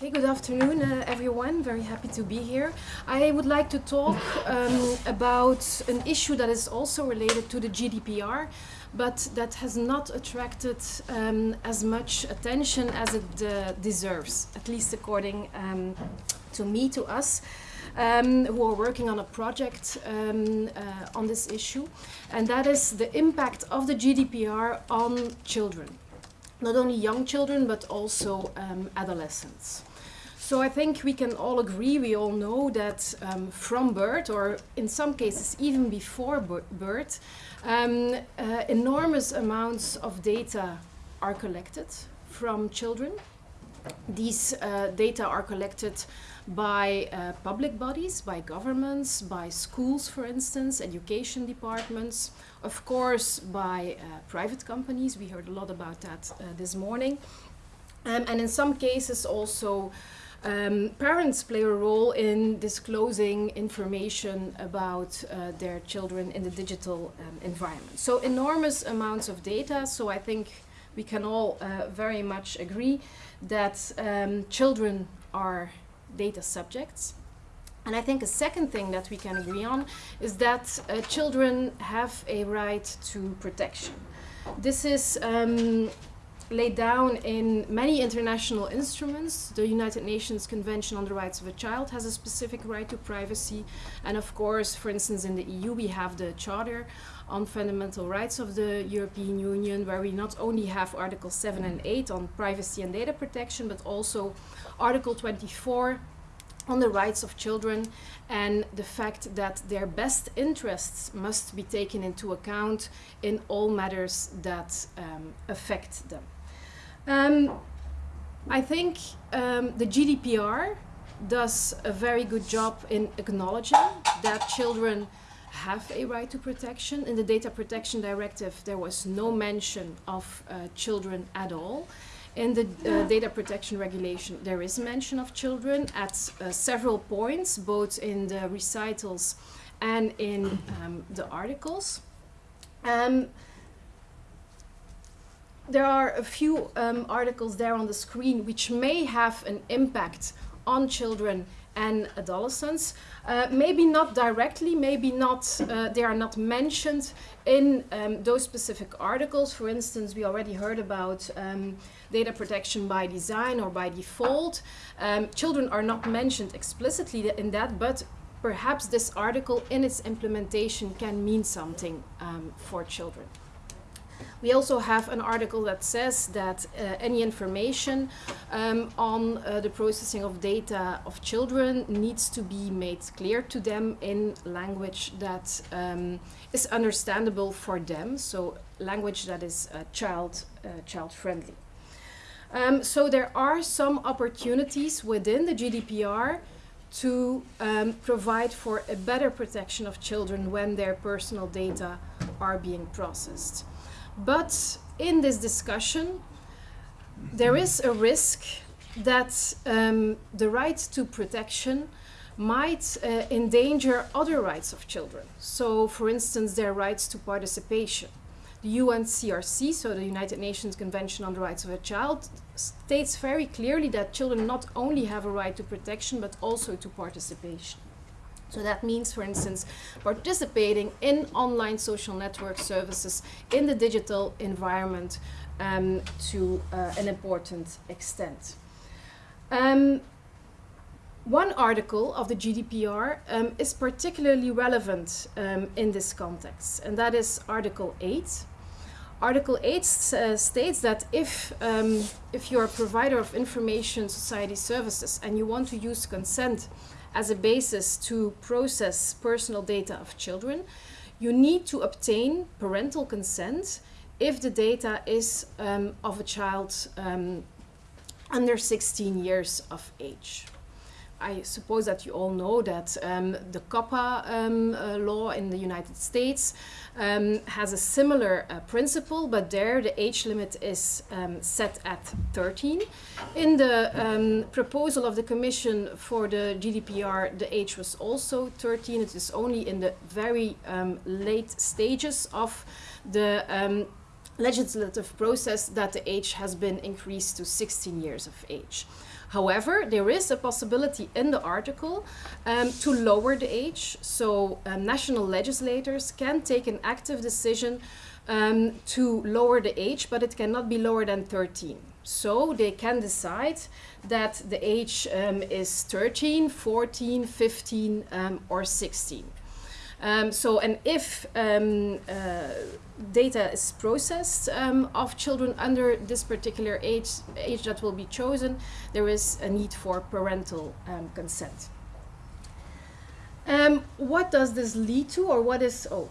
Okay, good afternoon, uh, everyone. Very happy to be here. I would like to talk um, about an issue that is also related to the GDPR, but that has not attracted um, as much attention as it uh, deserves, at least according um, to me, to us. Um, who are working on a project um, uh, on this issue, and that is the impact of the GDPR on children. Not only young children, but also um, adolescents. So I think we can all agree, we all know that um, from birth, or in some cases even before birth, um, uh, enormous amounts of data are collected from children. These uh, data are collected by uh, public bodies, by governments, by schools, for instance, education departments, of course, by uh, private companies. We heard a lot about that uh, this morning. Um, and in some cases also um, parents play a role in disclosing information about uh, their children in the digital um, environment. So enormous amounts of data, so I think we can all uh, very much agree that um, children are data subjects. And I think a second thing that we can agree on is that uh, children have a right to protection. This is um, laid down in many international instruments. The United Nations Convention on the Rights of a Child has a specific right to privacy. And of course, for instance, in the EU, we have the Charter on Fundamental Rights of the European Union, where we not only have Article 7 and 8 on privacy and data protection, but also Article 24 on the rights of children and the fact that their best interests must be taken into account in all matters that um, affect them. Um, I think um, the GDPR does a very good job in acknowledging that children have a right to protection. In the Data Protection Directive, there was no mention of uh, children at all. In the uh, Data Protection Regulation, there is mention of children at uh, several points, both in the recitals and in um, the articles. Um, there are a few um, articles there on the screen which may have an impact on children and adolescents. Uh, maybe not directly, maybe not, uh, they are not mentioned in um, those specific articles. For instance, we already heard about um, data protection by design or by default. Um, children are not mentioned explicitly in that, but perhaps this article in its implementation can mean something um, for children. We also have an article that says that uh, any information um, on uh, the processing of data of children needs to be made clear to them in language that um, is understandable for them, so language that is uh, child, uh, child friendly. Um, so there are some opportunities within the GDPR to um, provide for a better protection of children when their personal data are being processed. But in this discussion, there is a risk that um, the right to protection might uh, endanger other rights of children. So, for instance, their rights to participation. The UNCRC, so the United Nations Convention on the Rights of a Child, states very clearly that children not only have a right to protection, but also to participation. So that means, for instance, participating in online social network services in the digital environment um, to uh, an important extent. Um, one article of the GDPR um, is particularly relevant um, in this context, and that is Article 8. Article 8 uh, states that if, um, if you're a provider of information society services and you want to use consent as a basis to process personal data of children, you need to obtain parental consent if the data is um, of a child um, under 16 years of age. I suppose that you all know that um, the COPPA um, uh, law in the United States um, has a similar uh, principle, but there the age limit is um, set at 13. In the um, proposal of the Commission for the GDPR, the age was also 13. It is only in the very um, late stages of the legislative process that the age has been increased to 16 years of age. However, there is a possibility in the article um, to lower the age, so um, national legislators can take an active decision um, to lower the age, but it cannot be lower than 13. So they can decide that the age um, is 13, 14, 15, um, or 16. Um, so, and if um, uh, data is processed um, of children under this particular age, age that will be chosen, there is a need for parental um, consent. Um, what does this lead to, or what is, oh,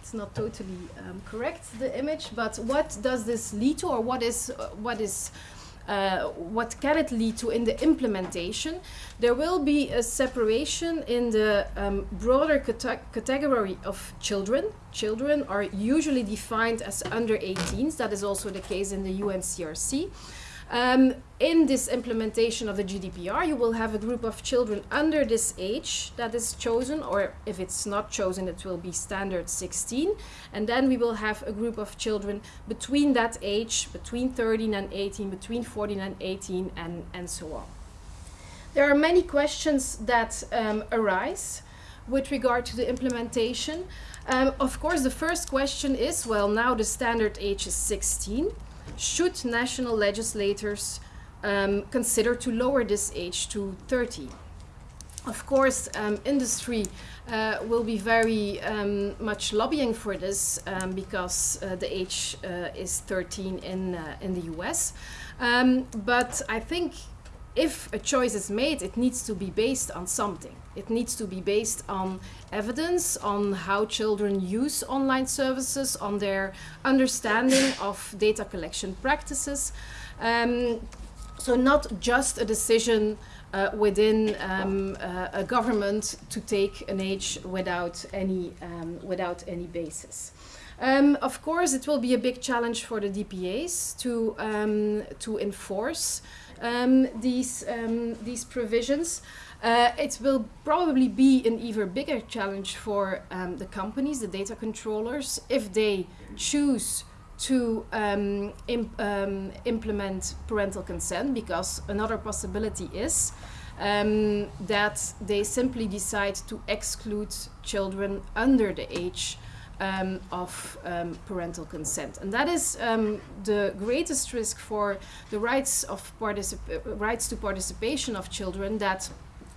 it's not totally um, correct, the image, but what does this lead to, or what is, uh, what is what can it lead to in the implementation? There will be a separation in the um, broader cate category of children. Children are usually defined as under 18s. That is also the case in the UNCRC. Um, in this implementation of the GDPR, you will have a group of children under this age that is chosen, or if it's not chosen, it will be standard 16. And then we will have a group of children between that age, between 13 and 18, between 14 and 18, and, and so on. There are many questions that um, arise with regard to the implementation. Um, of course, the first question is, well, now the standard age is 16 should national legislators um, consider to lower this age to 30? Of course, um, industry uh, will be very um, much lobbying for this um, because uh, the age uh, is 13 in, uh, in the US. Um, but I think if a choice is made, it needs to be based on something. It needs to be based on evidence, on how children use online services, on their understanding of data collection practices. Um, so not just a decision uh, within um, uh, a government to take an age without any, um, without any basis. Um, of course, it will be a big challenge for the DPAs to, um, to enforce um, these, um, these provisions. Uh, it will probably be an even bigger challenge for um, the companies, the data controllers, if they choose to um, imp implement parental consent, because another possibility is that they simply decide to exclude children under the age um, of um, parental consent. And that is um, the greatest risk for the rights, of rights to participation of children that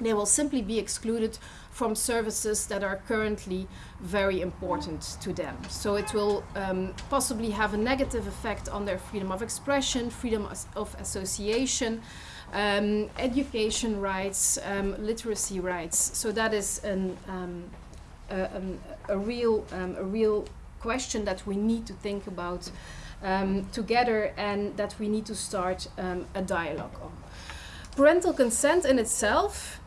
they will simply be excluded from services that are currently very important to them. So it will um, possibly have a negative effect on their freedom of expression, freedom of association, um, education rights, um, literacy rights. So that is an, um, a, a, real, um, a real question that we need to think about um, together and that we need to start a dialogue on. Parental consent in itself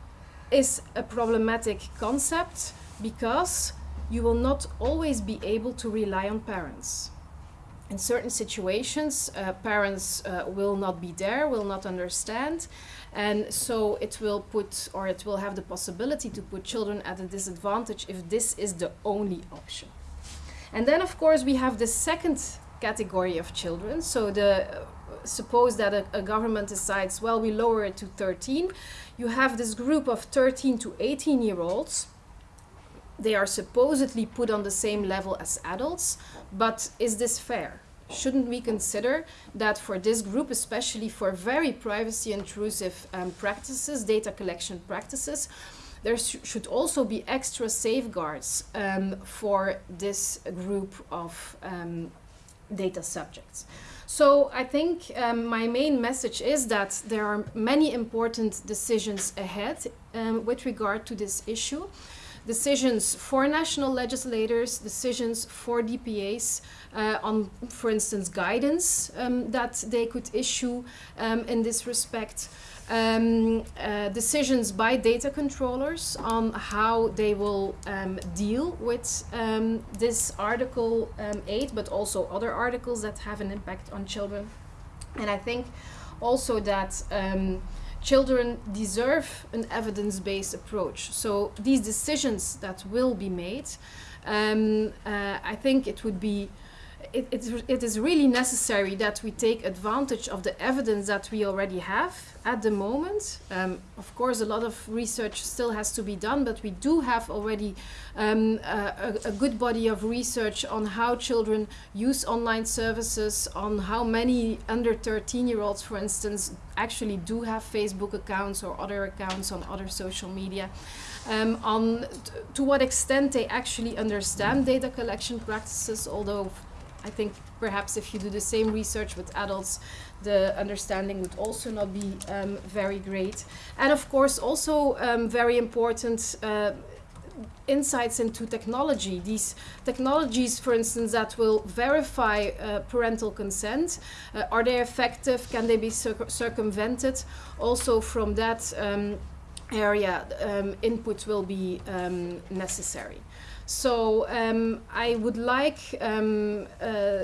is a problematic concept because you will not always be able to rely on parents. In certain situations, uh, parents uh, will not be there, will not understand, and so it will put, or it will have the possibility to put children at a disadvantage if this is the only option. And then, of course, we have the second category of children. So the uh, suppose that a, a government decides, well, we lower it to 13, you have this group of 13 to 18 year olds. They are supposedly put on the same level as adults, but is this fair? Shouldn't we consider that for this group, especially for very privacy intrusive um, practices, data collection practices, there sh should also be extra safeguards um, for this group of um, data subjects. So I think um, my main message is that there are many important decisions ahead um, with regard to this issue. Decisions for national legislators, decisions for DPAs uh, on, for instance, guidance um, that they could issue um, in this respect um, uh, decisions by data controllers on how they will um, deal with um, this Article um, 8, but also other articles that have an impact on children. And I think also that um, children deserve an evidence-based approach. So these decisions that will be made, um, uh, I think it would be it, it, it is really necessary that we take advantage of the evidence that we already have at the moment. Um, of course, a lot of research still has to be done, but we do have already um, a, a, good body of research on how children use online services, on how many under 13 year olds, for instance, actually do have Facebook accounts or other accounts on other social media. Um, on to what extent they actually understand data collection practices, although I think perhaps if you do the same research with adults, the understanding would also not be um, very great. And of course, also um, very important uh, insights into technology. These technologies, for instance, that will verify uh, parental consent, uh, are they effective? Can they be circumvented? Also from that um, area, um, input will be um, necessary. So um, I would like um, uh,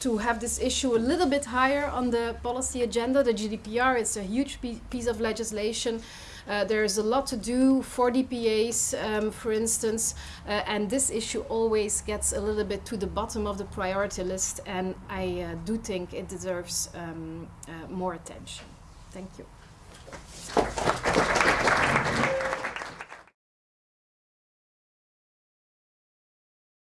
to have this issue a little bit higher on the policy agenda. The GDPR is a huge piece of legislation. Uh, there's a lot to do for DPAs, um, for instance, uh, and this issue always gets a little bit to the bottom of the priority list, and I uh, do think it deserves um, uh, more attention. Thank you.